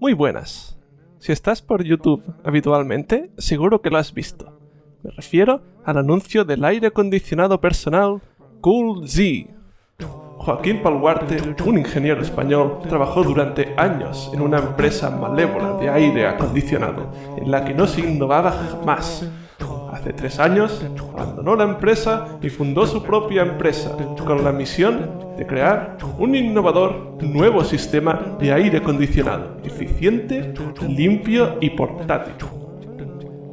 Muy buenas. Si estás por YouTube habitualmente, seguro que lo has visto. Me refiero al anuncio del aire acondicionado personal Cool Z. Joaquín Palguarte, un ingeniero español, trabajó durante años en una empresa malévola de aire acondicionado, en la que no se innovaba jamás. Hace tres años abandonó la empresa y fundó su propia empresa, con la misión de crear un innovador nuevo sistema de aire acondicionado, eficiente, limpio y portátil.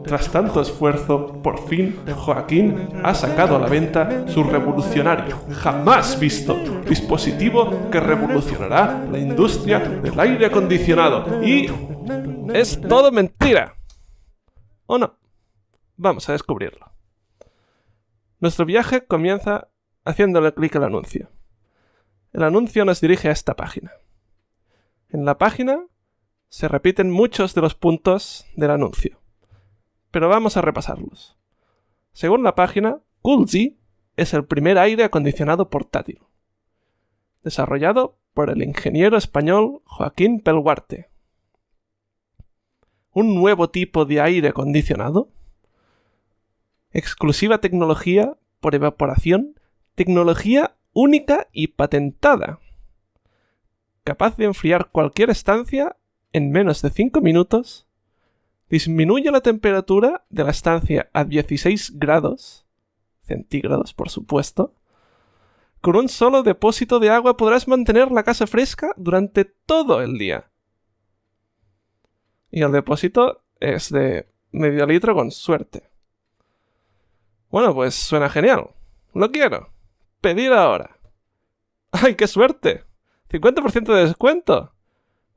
Tras tanto esfuerzo, por fin Joaquín ha sacado a la venta su revolucionario, jamás visto, dispositivo que revolucionará la industria del aire acondicionado. Y... es todo mentira. ¿O no? Vamos a descubrirlo. Nuestro viaje comienza haciéndole clic al anuncio. El anuncio nos dirige a esta página. En la página se repiten muchos de los puntos del anuncio, pero vamos a repasarlos. Según la página, Coolzy es el primer aire acondicionado portátil, desarrollado por el ingeniero español Joaquín Pelguarte. Un nuevo tipo de aire acondicionado exclusiva tecnología por evaporación, tecnología única y patentada, capaz de enfriar cualquier estancia en menos de 5 minutos, disminuye la temperatura de la estancia a 16 grados, centígrados por supuesto, con un solo depósito de agua podrás mantener la casa fresca durante todo el día. Y el depósito es de medio litro con suerte. Bueno, pues suena genial. Lo quiero. Pedir ahora. ¡Ay, qué suerte! 50% de descuento.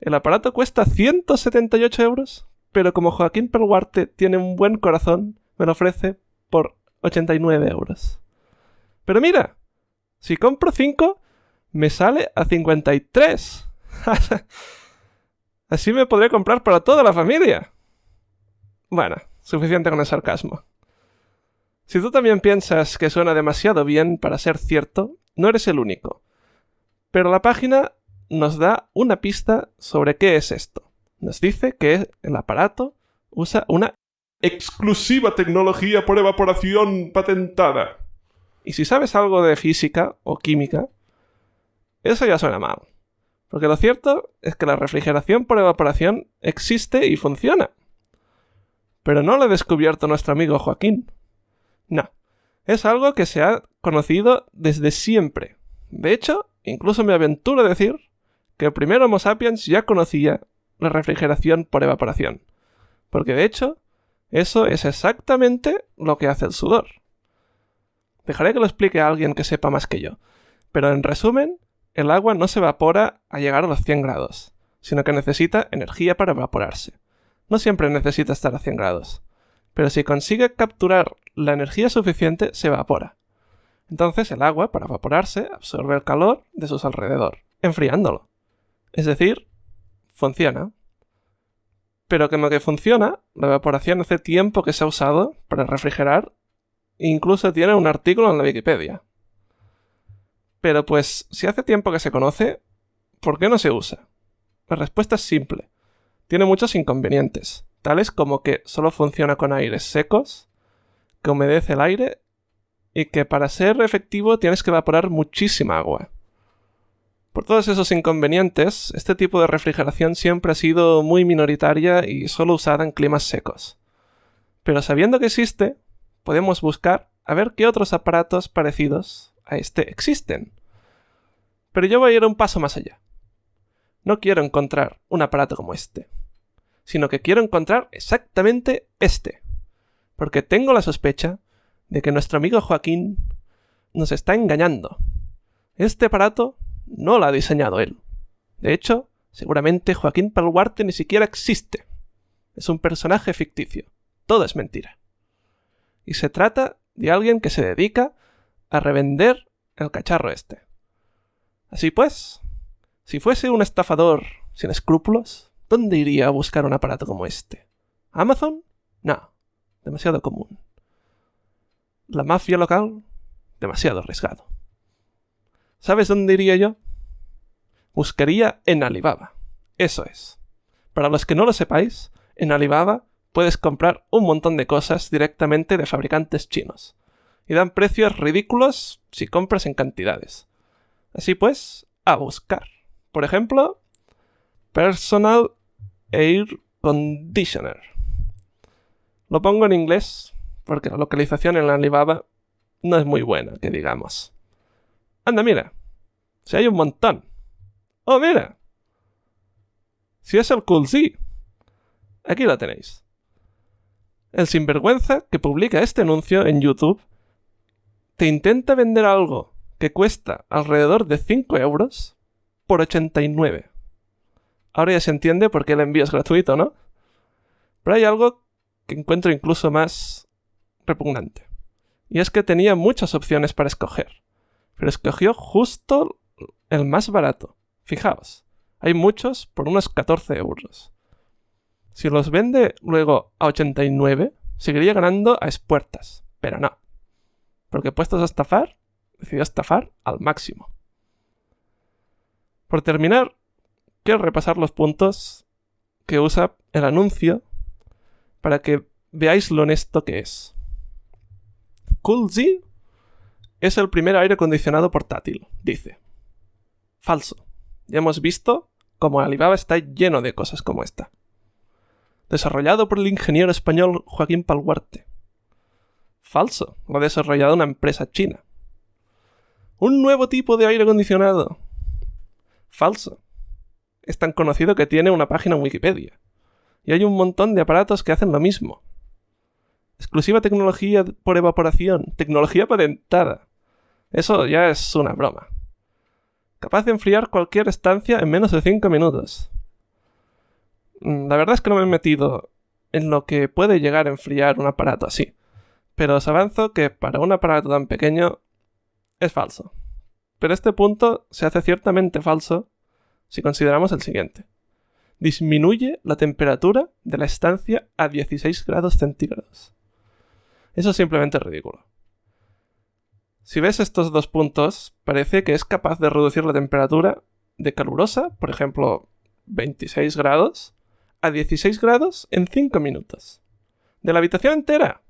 El aparato cuesta 178 euros, pero como Joaquín Perguarte tiene un buen corazón, me lo ofrece por 89 euros. Pero mira, si compro 5, me sale a 53. Así me podré comprar para toda la familia. Bueno, suficiente con el sarcasmo. Si tú también piensas que suena demasiado bien para ser cierto, no eres el único. Pero la página nos da una pista sobre qué es esto. Nos dice que el aparato usa una exclusiva tecnología por evaporación patentada. Y si sabes algo de física o química, eso ya suena mal. Porque lo cierto es que la refrigeración por evaporación existe y funciona. Pero no lo ha descubierto nuestro amigo Joaquín. No, es algo que se ha conocido desde siempre. De hecho, incluso me aventuro a decir que el primer Homo sapiens ya conocía la refrigeración por evaporación. Porque de hecho, eso es exactamente lo que hace el sudor. Dejaré que lo explique a alguien que sepa más que yo. Pero en resumen, el agua no se evapora a llegar a los 100 grados, sino que necesita energía para evaporarse. No siempre necesita estar a 100 grados pero si consigue capturar la energía suficiente, se evapora. Entonces el agua, para evaporarse, absorbe el calor de sus alrededor, enfriándolo. Es decir, funciona. Pero como que funciona, la evaporación hace tiempo que se ha usado para refrigerar e incluso tiene un artículo en la Wikipedia. Pero pues, si hace tiempo que se conoce, ¿por qué no se usa? La respuesta es simple. Tiene muchos inconvenientes tales como que solo funciona con aires secos, que humedece el aire y que para ser efectivo tienes que evaporar muchísima agua. Por todos esos inconvenientes, este tipo de refrigeración siempre ha sido muy minoritaria y solo usada en climas secos. Pero sabiendo que existe, podemos buscar a ver qué otros aparatos parecidos a este existen. Pero yo voy a ir un paso más allá. No quiero encontrar un aparato como este sino que quiero encontrar exactamente este. Porque tengo la sospecha de que nuestro amigo Joaquín nos está engañando. Este aparato no lo ha diseñado él. De hecho, seguramente Joaquín Palguarte ni siquiera existe. Es un personaje ficticio. Todo es mentira. Y se trata de alguien que se dedica a revender el cacharro este. Así pues, si fuese un estafador sin escrúpulos, ¿Dónde iría a buscar un aparato como este? ¿Amazon? No, demasiado común. ¿La mafia local? Demasiado arriesgado. ¿Sabes dónde iría yo? Buscaría en Alibaba. Eso es. Para los que no lo sepáis, en Alibaba puedes comprar un montón de cosas directamente de fabricantes chinos. Y dan precios ridículos si compras en cantidades. Así pues, a buscar. Por ejemplo, Personal Air Conditioner. Lo pongo en inglés porque la localización en la Alibaba no es muy buena, que digamos. Anda, mira. Si hay un montón. Oh, mira. Si es el Cool Z. Aquí lo tenéis. El sinvergüenza que publica este anuncio en YouTube te intenta vender algo que cuesta alrededor de 5 euros por 89. Ahora ya se entiende por qué el envío es gratuito, ¿no? Pero hay algo que encuentro incluso más repugnante. Y es que tenía muchas opciones para escoger. Pero escogió justo el más barato. Fijaos, hay muchos por unos 14 euros. Si los vende luego a 89, seguiría ganando a espuertas. Pero no. Porque puestos a estafar, decidió estafar al máximo. Por terminar, repasar los puntos que usa el anuncio para que veáis lo honesto que es. CoolZ es el primer aire acondicionado portátil, dice. Falso. Ya hemos visto cómo Alibaba está lleno de cosas como esta. Desarrollado por el ingeniero español Joaquín Palguarte. Falso. Lo ha desarrollado una empresa china. Un nuevo tipo de aire acondicionado. Falso. Es tan conocido que tiene una página en Wikipedia. Y hay un montón de aparatos que hacen lo mismo. Exclusiva tecnología por evaporación. Tecnología patentada. Eso ya es una broma. Capaz de enfriar cualquier estancia en menos de 5 minutos. Mm, la verdad es que no me he metido en lo que puede llegar a enfriar un aparato así. Pero os avanzo que para un aparato tan pequeño es falso. Pero este punto se hace ciertamente falso si consideramos el siguiente. Disminuye la temperatura de la estancia a 16 grados centígrados. Eso es simplemente ridículo. Si ves estos dos puntos, parece que es capaz de reducir la temperatura de calurosa, por ejemplo, 26 grados, a 16 grados en 5 minutos. ¿De la habitación entera?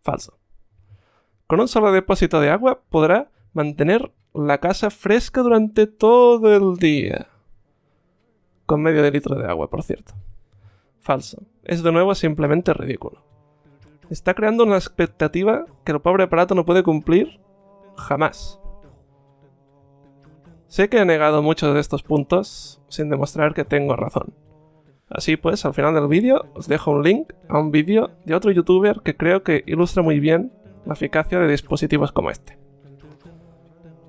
Falso. Con un solo depósito de agua podrá mantener la casa fresca durante todo el día. Con medio de litro de agua, por cierto. Falso. Es de nuevo simplemente ridículo. Está creando una expectativa que el pobre aparato no puede cumplir jamás. Sé que he negado muchos de estos puntos sin demostrar que tengo razón. Así pues, al final del vídeo os dejo un link a un vídeo de otro youtuber que creo que ilustra muy bien la eficacia de dispositivos como este.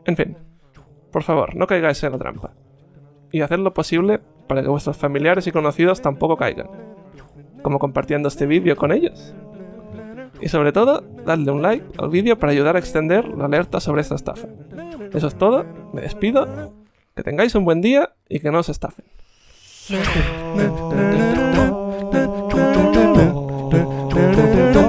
En fin, por favor, no caigáis en la trampa. Y haced lo posible para que vuestros familiares y conocidos tampoco caigan, como compartiendo este vídeo con ellos. Y sobre todo, dadle un like al vídeo para ayudar a extender la alerta sobre esta estafa. Eso es todo, me despido, que tengáis un buen día y que no os estafen.